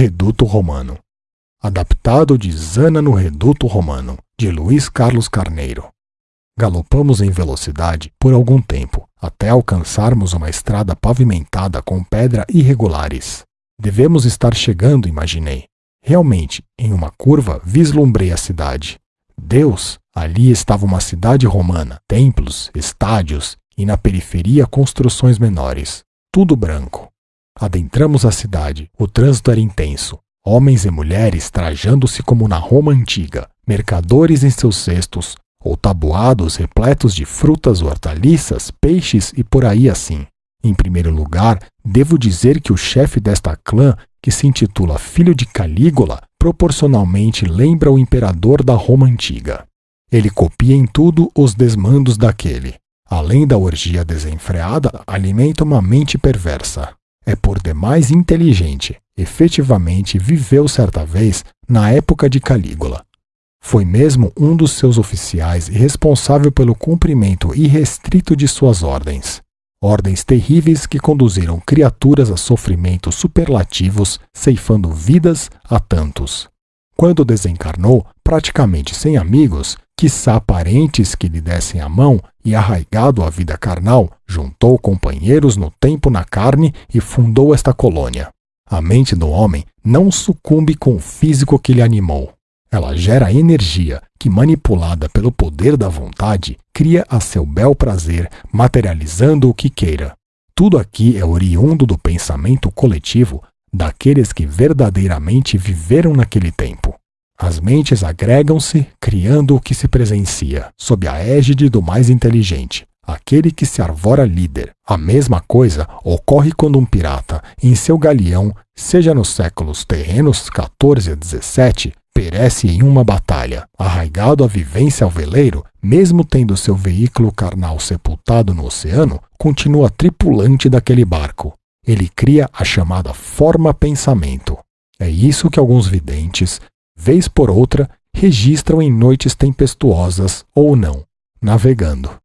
Reduto Romano. Adaptado de Zana no Reduto Romano, de Luiz Carlos Carneiro. Galopamos em velocidade por algum tempo, até alcançarmos uma estrada pavimentada com pedra irregulares. Devemos estar chegando, imaginei. Realmente, em uma curva, vislumbrei a cidade. Deus, ali estava uma cidade romana, templos, estádios e na periferia construções menores. Tudo branco. Adentramos a cidade. O trânsito era intenso. Homens e mulheres trajando-se como na Roma antiga, mercadores em seus cestos, ou tabuados repletos de frutas, hortaliças, peixes e por aí assim. Em primeiro lugar, devo dizer que o chefe desta clã, que se intitula Filho de Calígula, proporcionalmente lembra o imperador da Roma antiga. Ele copia em tudo os desmandos daquele. Além da orgia desenfreada, alimenta uma mente perversa. É por demais inteligente. Efetivamente viveu certa vez na época de Calígula. Foi mesmo um dos seus oficiais e responsável pelo cumprimento irrestrito de suas ordens. Ordens terríveis que conduziram criaturas a sofrimentos superlativos, ceifando vidas a tantos. Quando desencarnou, praticamente sem amigos, quiçá parentes que lhe dessem a mão e arraigado à vida carnal, juntou companheiros no tempo na carne e fundou esta colônia. A mente do homem não sucumbe com o físico que lhe animou. Ela gera energia que, manipulada pelo poder da vontade, cria a seu bel prazer, materializando o que queira. Tudo aqui é oriundo do pensamento coletivo daqueles que verdadeiramente viveram naquele tempo. As mentes agregam-se, criando o que se presencia, sob a égide do mais inteligente, aquele que se arvora líder. A mesma coisa ocorre quando um pirata, em seu galeão, seja nos séculos terrenos 14 a 17, perece em uma batalha. Arraigado à vivência ao veleiro, mesmo tendo seu veículo carnal sepultado no oceano, continua tripulante daquele barco. Ele cria a chamada forma pensamento. É isso que alguns videntes, vez por outra, registram em noites tempestuosas ou não, navegando.